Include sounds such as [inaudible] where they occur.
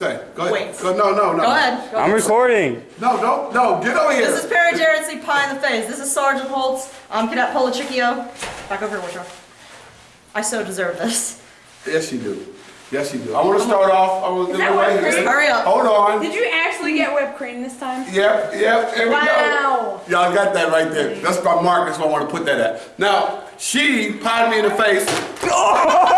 Say, go ahead. Wait. Go, no, no, no. Go ahead. Go I'm ahead. recording. No, don't, no, get over here. This is Perry Jarrett, see pie in the face. This is Sergeant Holtz. I'm Cadet Polichikio. Back over here, Wichita. I so deserve this. Yes, you do. Yes, you do. I want to start off. I want to do right here. Hurry up. Hold on. Did you actually get whipped cream this time? Yep, yep, here we Wow. go. Y'all got that right there. That's my mark, that's where I want to put that at. Now, she potted me in the face. [laughs]